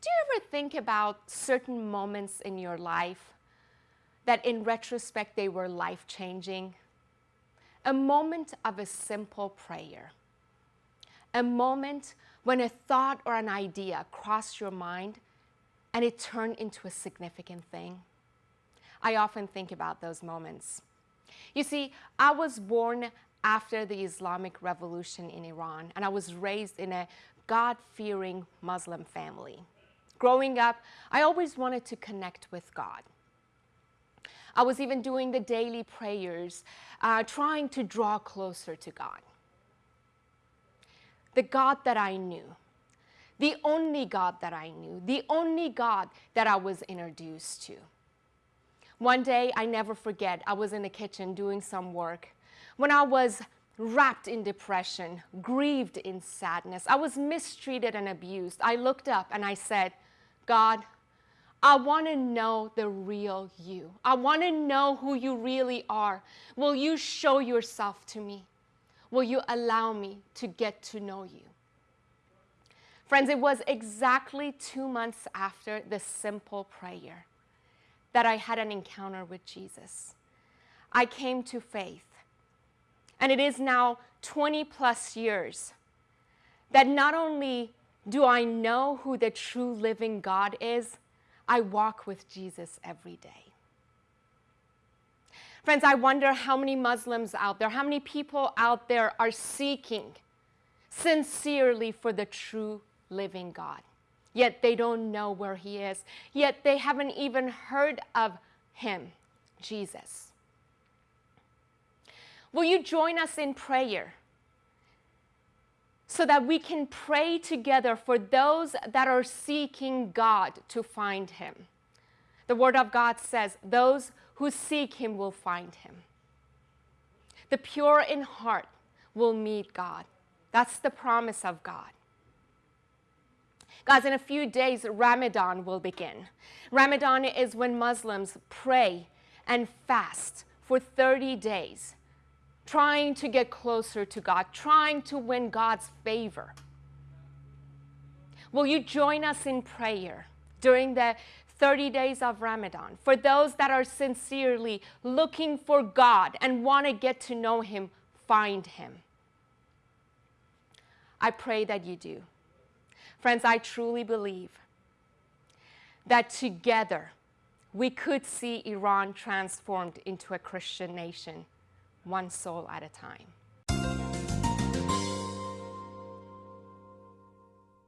Do you ever think about certain moments in your life that in retrospect they were life changing? A moment of a simple prayer, a moment when a thought or an idea crossed your mind and it turned into a significant thing. I often think about those moments. You see, I was born after the Islamic Revolution in Iran, and I was raised in a God-fearing Muslim family. Growing up, I always wanted to connect with God. I was even doing the daily prayers, uh, trying to draw closer to God. The God that I knew, the only God that I knew, the only God that I was introduced to. One day, I never forget, I was in the kitchen doing some work when I was wrapped in depression, grieved in sadness. I was mistreated and abused. I looked up and I said, God, I want to know the real you. I want to know who you really are. Will you show yourself to me? Will you allow me to get to know you? Friends, it was exactly two months after this simple prayer that I had an encounter with Jesus. I came to faith. And it is now 20 plus years that not only do I know who the true living God is, I walk with Jesus every day. Friends, I wonder how many Muslims out there, how many people out there are seeking sincerely for the true living God yet they don't know where he is, yet they haven't even heard of him, Jesus. Will you join us in prayer so that we can pray together for those that are seeking God to find him? The Word of God says, Those who seek him will find him. The pure in heart will meet God. That's the promise of God. Guys, in a few days, Ramadan will begin. Ramadan is when Muslims pray and fast for 30 days, trying to get closer to God, trying to win God's favor. Will you join us in prayer during the 30 days of Ramadan for those that are sincerely looking for God and want to get to know Him, find Him? I pray that you do. Friends, I truly believe that together we could see Iran transformed into a Christian nation, one soul at a time.